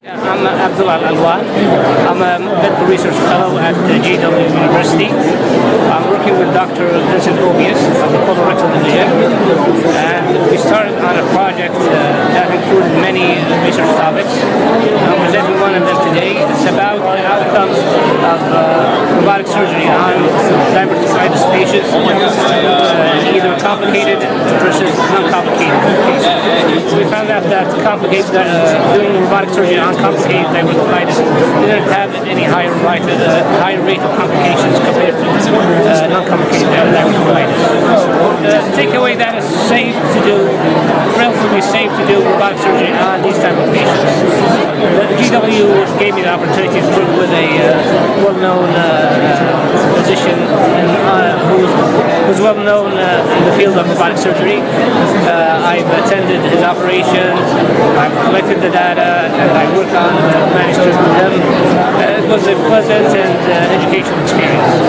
I'm Abdullah Al-Alwan. I'm a medical research fellow at GW University. I'm working with Dr. Vincent Obias of the colorectal division. And we started on a project uh, that included many research topics. I'm presenting one of them today. It's about the outcomes of uh, robotic surgery on diverticulitis patients, uh, either complicated versus non-complicated found that complicated, uh, doing robotic surgery on complicated diverticulitis didn't have any higher rate, uh, higher rate of complications compared to uh, non-complicated diverticulitis. The takeaway that is safe to do, relatively safe to do robotic surgery on these type of patients. The GW gave me the opportunity to work with a uh, well-known uh, uh, physician uh, who's, who's well-known uh, in the field of robotic surgery. Uh, I've attended his operations, I've collected the data, and I worked on uh, manuscripts with him. Uh, it was a pleasant and uh, educational experience.